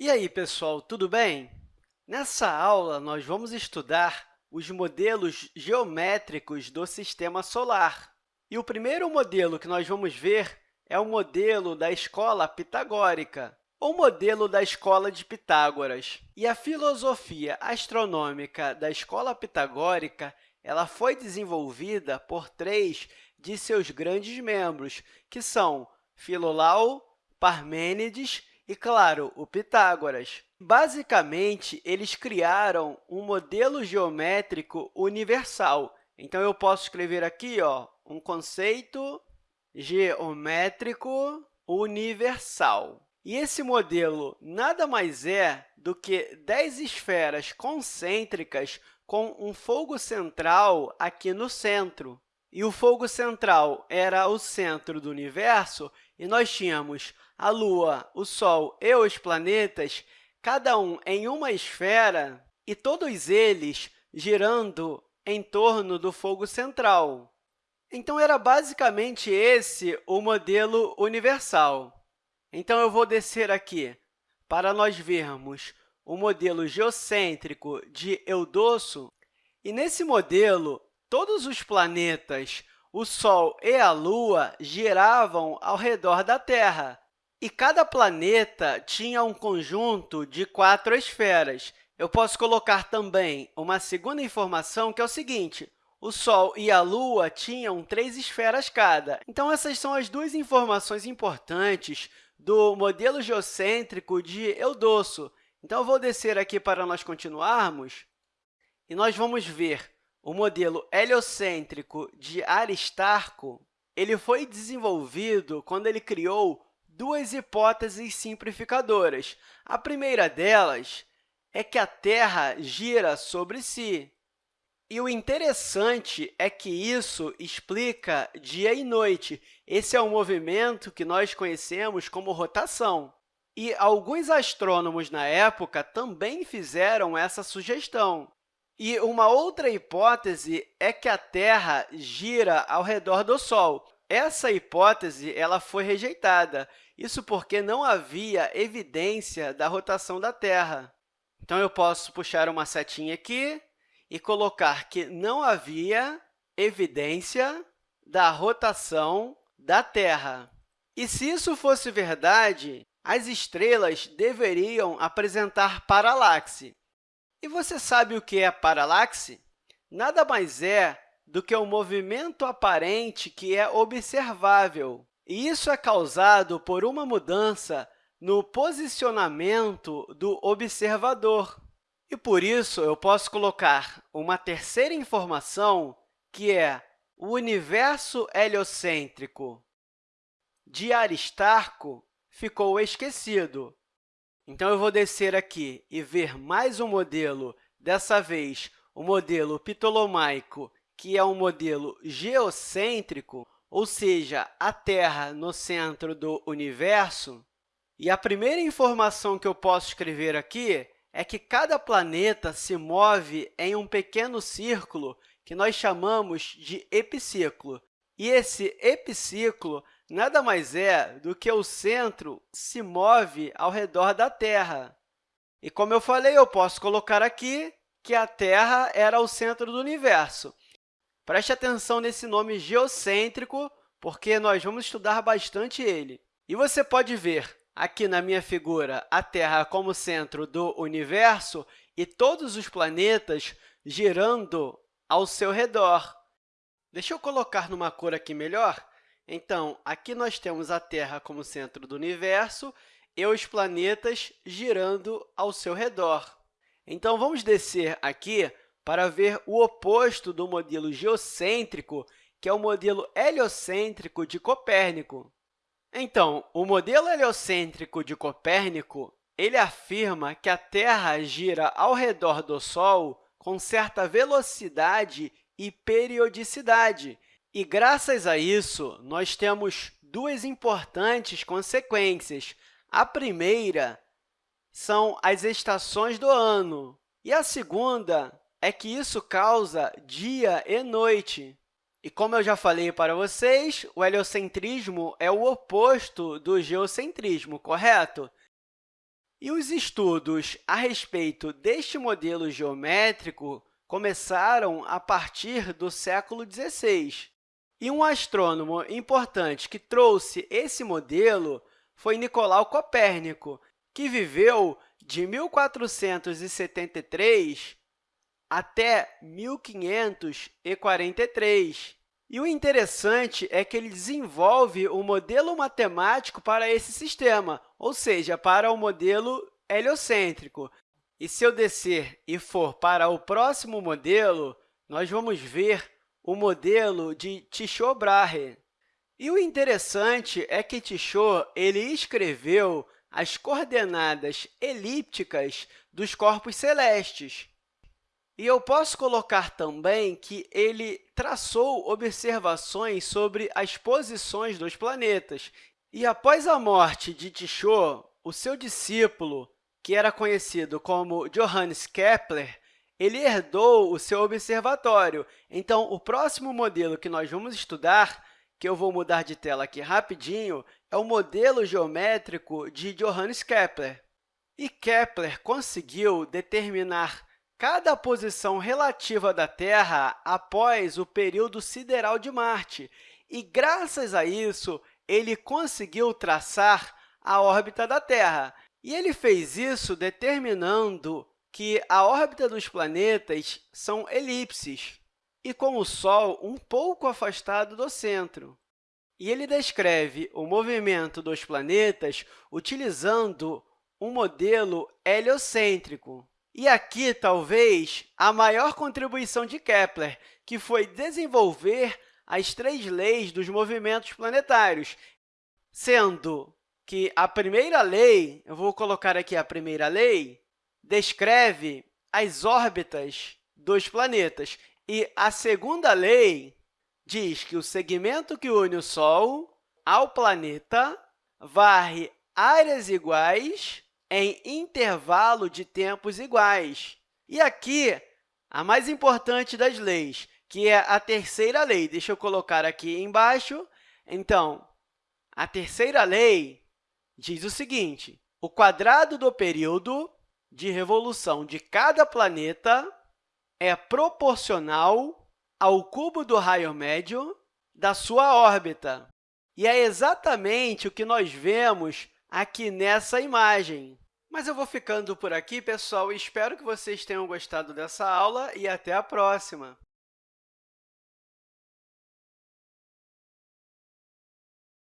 E aí, pessoal, tudo bem? Nessa aula, nós vamos estudar os modelos geométricos do Sistema Solar. E o primeiro modelo que nós vamos ver é o modelo da escola pitagórica, ou modelo da escola de Pitágoras. E a filosofia astronômica da escola pitagórica ela foi desenvolvida por três de seus grandes membros, que são Filolau, Parmênides e, claro, o Pitágoras. Basicamente, eles criaram um modelo geométrico universal. Então, eu posso escrever aqui ó, um conceito geométrico universal. E esse modelo nada mais é do que 10 esferas concêntricas com um fogo central aqui no centro. E o fogo central era o centro do universo, e nós tínhamos a Lua, o Sol e os planetas, cada um em uma esfera, e todos eles girando em torno do fogo central. Então, era basicamente esse o modelo universal. Então, eu vou descer aqui para nós vermos o modelo geocêntrico de Eudosso. E, nesse modelo, todos os planetas, o Sol e a Lua giravam ao redor da Terra, e cada planeta tinha um conjunto de quatro esferas. Eu posso colocar também uma segunda informação, que é o seguinte, o Sol e a Lua tinham três esferas cada. Então, essas são as duas informações importantes do modelo geocêntrico de Eudosso. Então, eu vou descer aqui para nós continuarmos, e nós vamos ver o modelo heliocêntrico de Aristarco ele foi desenvolvido quando ele criou duas hipóteses simplificadoras. A primeira delas é que a Terra gira sobre si. E o interessante é que isso explica dia e noite. Esse é um movimento que nós conhecemos como rotação. E alguns astrônomos na época também fizeram essa sugestão. E uma outra hipótese é que a Terra gira ao redor do Sol. Essa hipótese ela foi rejeitada, isso porque não havia evidência da rotação da Terra. Então, eu posso puxar uma setinha aqui e colocar que não havia evidência da rotação da Terra. E se isso fosse verdade, as estrelas deveriam apresentar paralaxe. E você sabe o que é paralaxe? Nada mais é do que o um movimento aparente que é observável. E isso é causado por uma mudança no posicionamento do observador. E, por isso, eu posso colocar uma terceira informação, que é o universo heliocêntrico de Aristarco ficou esquecido. Então, eu vou descer aqui e ver mais um modelo, dessa vez o modelo ptolomaico, que é um modelo geocêntrico, ou seja, a Terra no centro do universo. E a primeira informação que eu posso escrever aqui é que cada planeta se move em um pequeno círculo que nós chamamos de epiciclo. E esse epiciclo nada mais é do que o centro se move ao redor da Terra. E, como eu falei, eu posso colocar aqui que a Terra era o centro do universo. Preste atenção nesse nome geocêntrico, porque nós vamos estudar bastante ele. E você pode ver aqui na minha figura a Terra como centro do universo e todos os planetas girando ao seu redor. Deixa eu colocar numa cor aqui melhor. Então, aqui nós temos a Terra como centro do universo e os planetas girando ao seu redor. Então, vamos descer aqui para ver o oposto do modelo geocêntrico, que é o modelo heliocêntrico de Copérnico. Então, o modelo heliocêntrico de Copérnico ele afirma que a Terra gira ao redor do Sol com certa velocidade e periodicidade, e, graças a isso, nós temos duas importantes consequências. A primeira são as estações do ano, e a segunda é que isso causa dia e noite. E como eu já falei para vocês, o heliocentrismo é o oposto do geocentrismo, correto? E os estudos a respeito deste modelo geométrico começaram a partir do século XVI. E um astrônomo importante que trouxe esse modelo foi Nicolau Copérnico, que viveu de 1473 até 1543. E o interessante é que ele desenvolve o um modelo matemático para esse sistema, ou seja, para o modelo heliocêntrico. E se eu descer e for para o próximo modelo, nós vamos ver o modelo de Tycho-Brahe. E o interessante é que Tycho ele escreveu as coordenadas elípticas dos corpos celestes. E eu posso colocar também que ele traçou observações sobre as posições dos planetas. E após a morte de Tycho, o seu discípulo, que era conhecido como Johannes Kepler, ele herdou o seu observatório. Então, o próximo modelo que nós vamos estudar, que eu vou mudar de tela aqui rapidinho, é o modelo geométrico de Johannes Kepler. E Kepler conseguiu determinar cada posição relativa da Terra após o período sideral de Marte. E, graças a isso, ele conseguiu traçar a órbita da Terra. E ele fez isso determinando que a órbita dos planetas são elipses e com o Sol um pouco afastado do centro. E ele descreve o movimento dos planetas utilizando um modelo heliocêntrico. E aqui, talvez, a maior contribuição de Kepler, que foi desenvolver as três leis dos movimentos planetários, sendo que a primeira lei, eu vou colocar aqui a primeira lei, descreve as órbitas dos planetas. E a segunda lei diz que o segmento que une o Sol ao planeta varre áreas iguais em intervalo de tempos iguais. E aqui, a mais importante das leis, que é a terceira lei. Deixa eu colocar aqui embaixo. Então, a terceira lei diz o seguinte, o quadrado do período de revolução de cada planeta é proporcional ao cubo do raio médio da sua órbita. E é exatamente o que nós vemos aqui nessa imagem. Mas eu vou ficando por aqui, pessoal. Espero que vocês tenham gostado dessa aula e até a próxima!